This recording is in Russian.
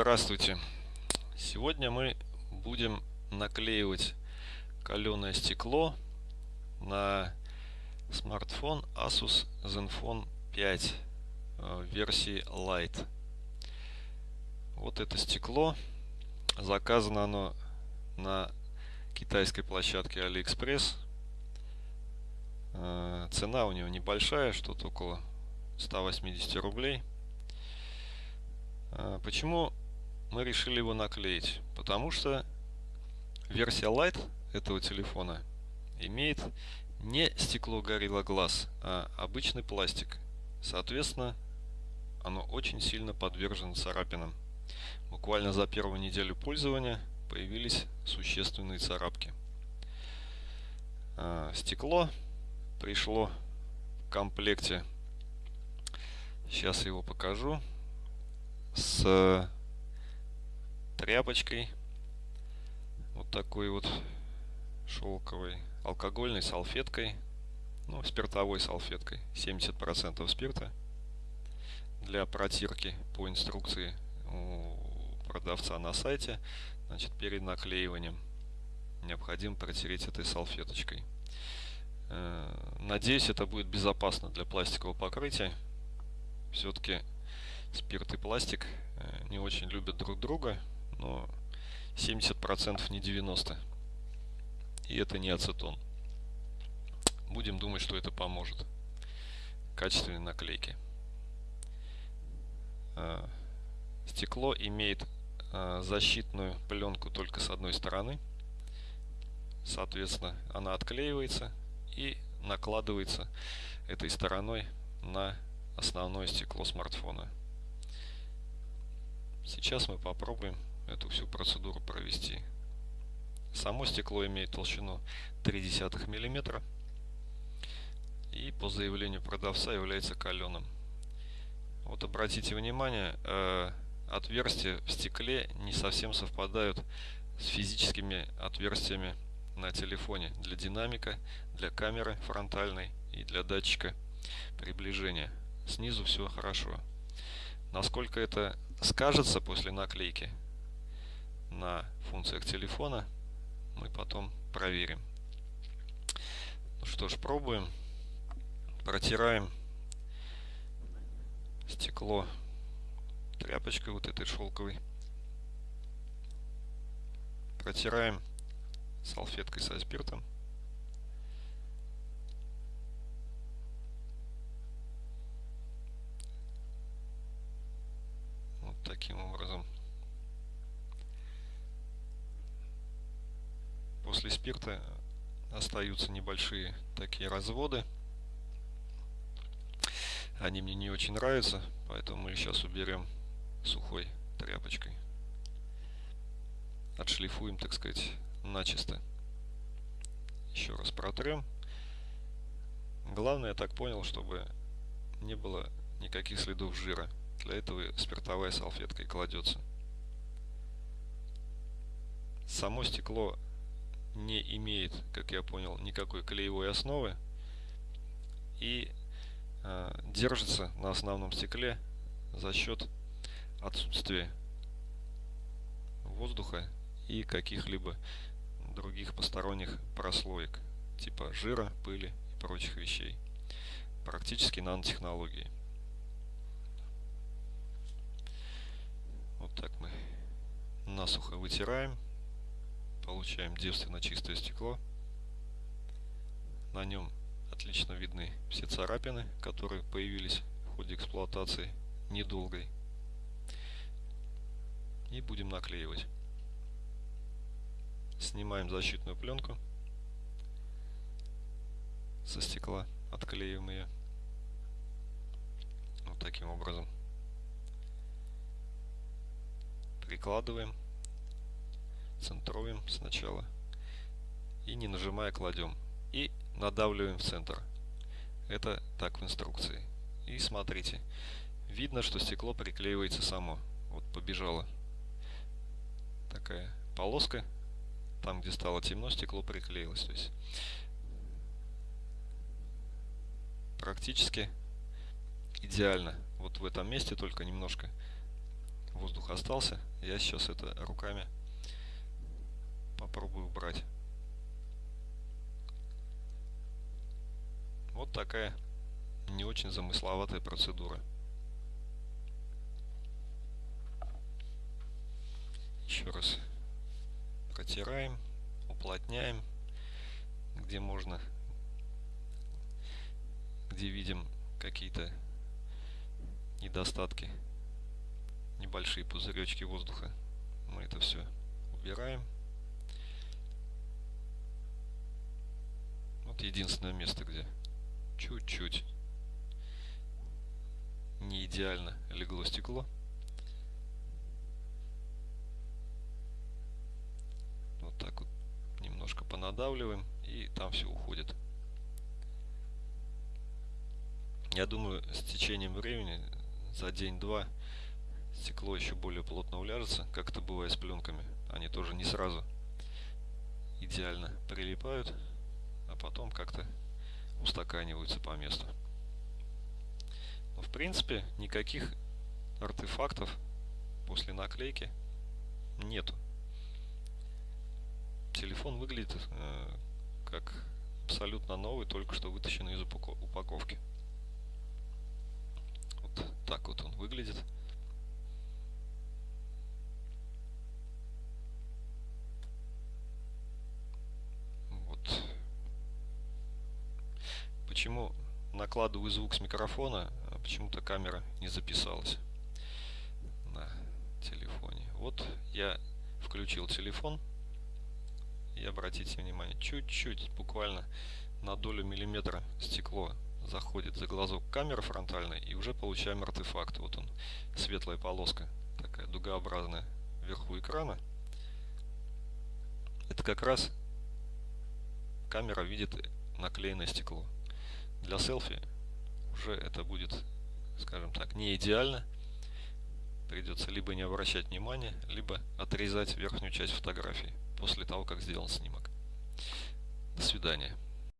Здравствуйте! Сегодня мы будем наклеивать каленое стекло на смартфон Asus Zenfone 5 э, версии Lite. Вот это стекло. Заказано оно на китайской площадке AliExpress. Э, цена у него небольшая, что-то около 180 рублей. Э, почему мы решили его наклеить? Потому что версия Lite этого телефона имеет не стекло Gorilla Glass, а обычный пластик. Соответственно, оно очень сильно подвержено царапинам. Буквально за первую неделю пользования появились существенные царапки. А, стекло пришло в комплекте, сейчас его покажу, с тряпочкой, вот такой вот шелковой, алкогольной салфеткой, ну, спиртовой салфеткой, 70% спирта для протирки по инструкции у продавца на сайте, значит, перед наклеиванием необходимо протереть этой салфеточкой. Э, надеюсь, это будет безопасно для пластикового покрытия. Все-таки спирт и пластик э, не очень любят друг друга, но 70% не 90%. И это не ацетон. Будем думать, что это поможет. Качественной наклейки. Э, стекло имеет э, защитную пленку только с одной стороны. Соответственно, она отклеивается и накладывается этой стороной на основное стекло смартфона. Сейчас мы попробуем эту всю процедуру провести. Само стекло имеет толщину 0,3 мм и по заявлению продавца является каленым. Вот обратите внимание, э, отверстия в стекле не совсем совпадают с физическими отверстиями на телефоне для динамика, для камеры фронтальной и для датчика приближения. Снизу все хорошо. Насколько это скажется после наклейки на функциях телефона, мы потом проверим. Ну что ж, пробуем. Протираем стекло тряпочкой вот этой шелковой. Протираем салфеткой со спиртом. Вот таким образом. После спирта остаются небольшие такие разводы. Они мне не очень нравятся, поэтому мы сейчас уберем сухой тряпочкой. Отшлифуем, так сказать, начисто. Еще раз протрем. Главное, я так понял, чтобы не было никаких следов жира. Для этого спиртовая салфетка и кладется. Само стекло не имеет, как я понял, никакой клеевой основы и э, держится на основном стекле за счет отсутствия воздуха и каких-либо других посторонних прослоек, типа жира, пыли и прочих вещей. Практически нанотехнологии. Вот так мы насухо вытираем. Получаем девственно чистое стекло. На нем отлично видны все царапины, которые появились в ходе эксплуатации недолгой. И будем наклеивать. Снимаем защитную пленку со стекла, отклеиваем ее. Вот таким образом. Прикладываем, центруем сначала и не нажимая кладем. И надавливаем в центр. Это так в инструкции. И смотрите, видно, что стекло приклеивается само. Вот побежала такая полоска там, где стало темно, стекло приклеилось. То есть практически идеально. Вот в этом месте только немножко воздух остался. Я сейчас это руками попробую убрать. Вот такая не очень замысловатая процедура. Еще раз протираем, уплотняем, где можно, где видим какие-то недостатки, небольшие пузыречки воздуха. Мы это все убираем. Вот единственное место, где чуть-чуть не идеально легло стекло. Вот так вот немножко понадавливаем и там все уходит. Я думаю, с течением времени, за день-два, стекло еще более плотно уляжется, как это бывает с пленками. Они тоже не сразу идеально прилипают, а потом как-то устаканиваются по месту. Но в принципе никаких артефактов после наклейки нету. Телефон выглядит э, как абсолютно новый, только что вытащенный из упаковки. Вот так вот он выглядит. Почему накладываю звук с микрофона, а почему-то камера не записалась на телефоне. Вот я включил телефон и обратите внимание, чуть-чуть, буквально на долю миллиметра стекло заходит за глазок камеры фронтальной и уже получаем артефакт. Вот он, светлая полоска, такая дугообразная вверху экрана. Это как раз камера видит наклеенное стекло для селфи уже это будет, скажем так, не идеально. Придется либо не обращать внимания, либо отрезать верхнюю часть фотографии после того, как сделан снимок. До свидания.